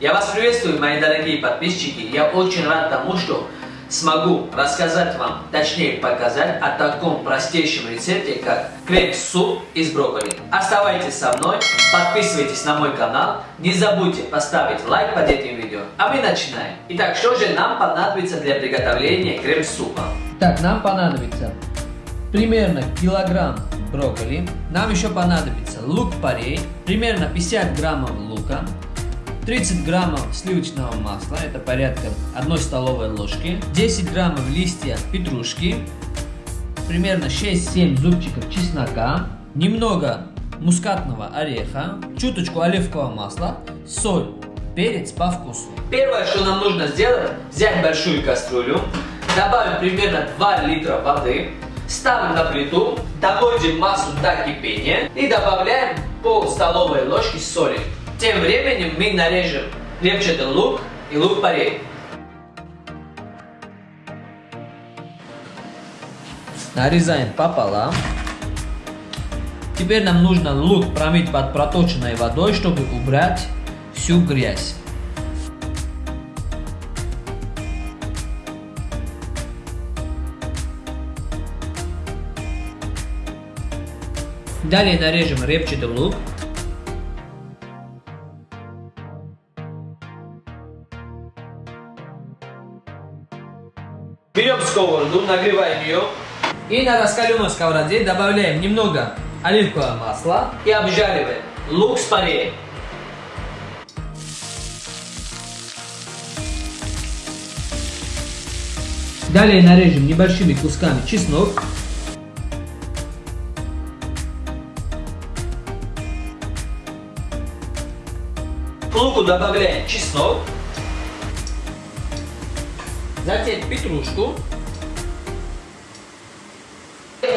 Я вас приветствую, мои дорогие подписчики. Я очень рад тому, что смогу рассказать вам, точнее показать о таком простейшем рецепте, как крем-суп из брокколи. Оставайтесь со мной, подписывайтесь на мой канал, не забудьте поставить лайк под этим видео, а мы начинаем. Итак, что же нам понадобится для приготовления крем-супа? Так, нам понадобится примерно килограмм брокколи, нам еще понадобится лук-порей, примерно 50 граммов лука, 30 граммов сливочного масла, это порядка 1 столовой ложки, 10 граммов листья петрушки, примерно 6-7 зубчиков чеснока, немного мускатного ореха, чуточку оливкового масла, соль, перец по вкусу. Первое, что нам нужно сделать, взять большую кастрюлю, добавим примерно 2 литра воды, ставим на плиту, доводим массу до кипения и добавляем пол столовой ложки соли. Тем временем мы нарежем репчатый лук и лук-порей. Нарезаем пополам. Теперь нам нужно лук промыть под проточенной водой, чтобы убрать всю грязь. Далее нарежем репчатый лук. Берем сковороду, нагреваем ее И на раскаленной сковороде добавляем немного оливкового масла. и обжариваем лук с пареем. Далее нарежем небольшими кусками чеснок. К луку добавляем чеснок, Затем петрушку.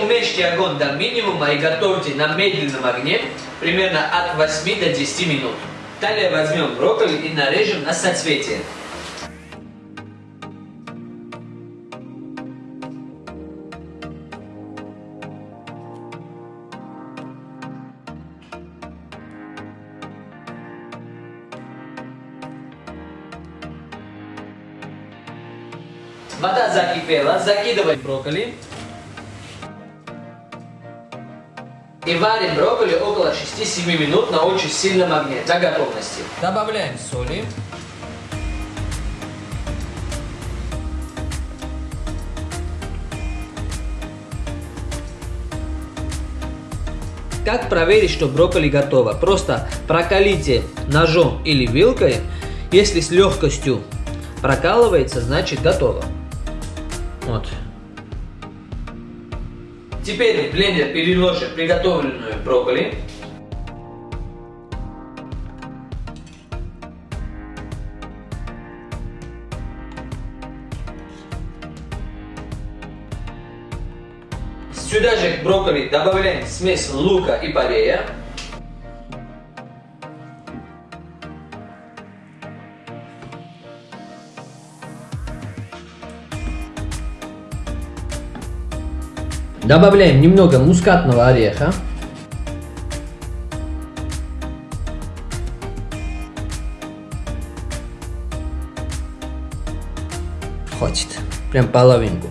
Уменьшите огонь до минимума и готовьте на медленном огне примерно от 8 до 10 минут. Далее возьмем брокколи и нарежем на соцветие. Вода закипела, закидываем брокколи. И варим брокколи около 6-7 минут на очень сильном огне до готовности. Добавляем соли. Как проверить, что брокколи готово? Просто прокалите ножом или вилкой. Если с легкостью прокалывается, значит готово. Вот. Теперь в блендер переложим приготовленную брокколи. Сюда же к брокколи добавляем смесь лука и порея. Добавляем немного мускатного ореха. Хватит. Прям половинку.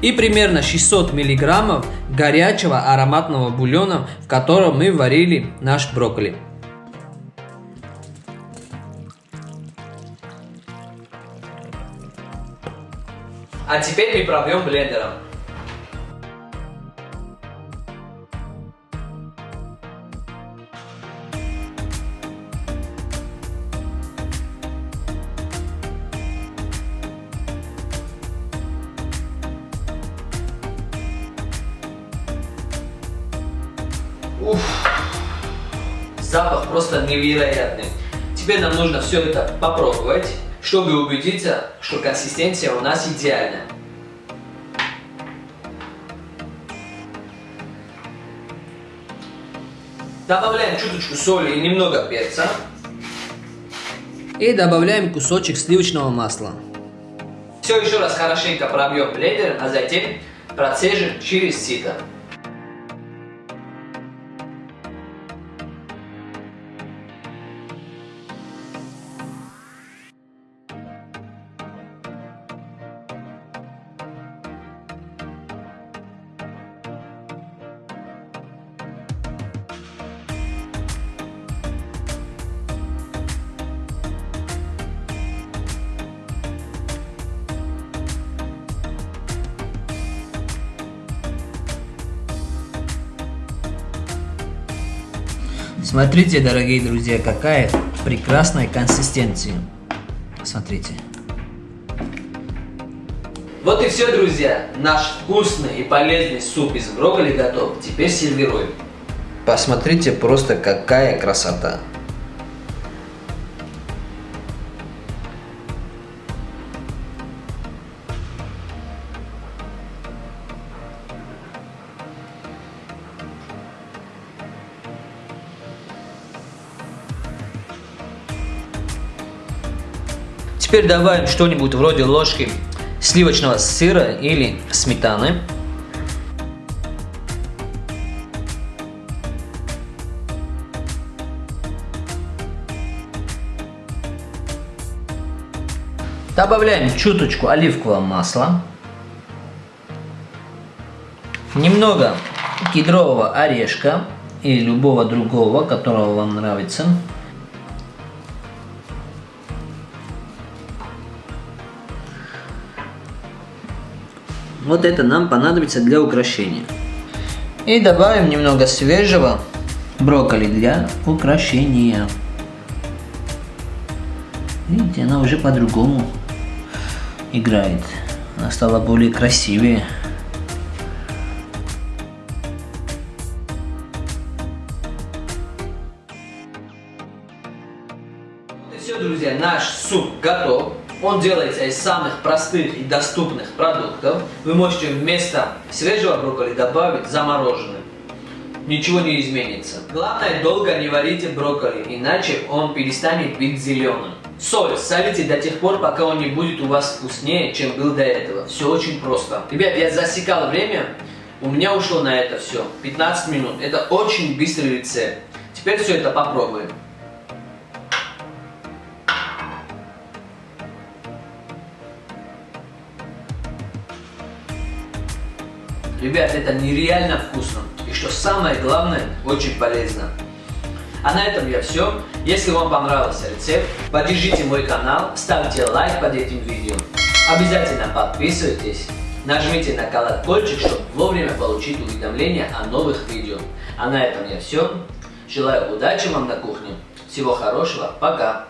И примерно 600 миллиграммов горячего ароматного бульона, в котором мы варили наш брокколи. А теперь мы пробьем блендером. Уф, запах просто невероятный. Теперь нам нужно все это попробовать, чтобы убедиться, что консистенция у нас идеальная. Добавляем чуточку соли и немного перца. И добавляем кусочек сливочного масла. Все еще раз хорошенько пробьем блендером, а затем процежим через сито. Смотрите, дорогие друзья, какая прекрасная консистенция. Смотрите. Вот и все, друзья. Наш вкусный и полезный суп из брокколи готов. Теперь сервируем. Посмотрите просто какая красота. Теперь добавим что-нибудь вроде ложки сливочного сыра или сметаны. Добавляем чуточку оливкового масла. Немного кедрового орешка или любого другого, которого вам нравится. Вот это нам понадобится для украшения. И добавим немного свежего брокколи для украшения. Видите, она уже по-другому играет. Она стала более красивее. Все, друзья, наш суп готов. Он делается из самых простых и доступных продуктов. Вы можете вместо свежего брокколи добавить замороженный. Ничего не изменится. Главное, долго не варите брокколи, иначе он перестанет быть зеленым. Соль солите до тех пор, пока он не будет у вас вкуснее, чем был до этого. Все очень просто. Ребят, я засекал время. У меня ушло на это все 15 минут. Это очень быстрый рецепт. Теперь все это попробуем. Ребят, это нереально вкусно. И что самое главное, очень полезно. А на этом я все. Если вам понравился рецепт, поддержите мой канал, ставьте лайк под этим видео. Обязательно подписывайтесь, нажмите на колокольчик, чтобы вовремя получить уведомления о новых видео. А на этом я все. Желаю удачи вам на кухне. Всего хорошего. Пока.